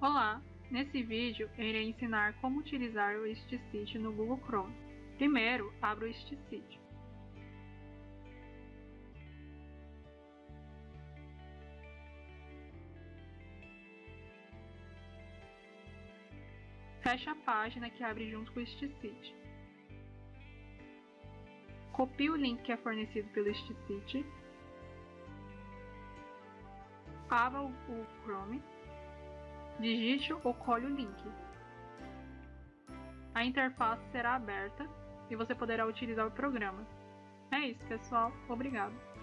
Olá! Nesse vídeo, eu irei ensinar como utilizar o StCity no Google Chrome. Primeiro, abra o StCity. Feche a página que abre junto com o StCity. Copie o link que é fornecido pelo StCity. Abra o Chrome Digite ou colhe o link. A interface será aberta e você poderá utilizar o programa. É isso, pessoal. Obrigado.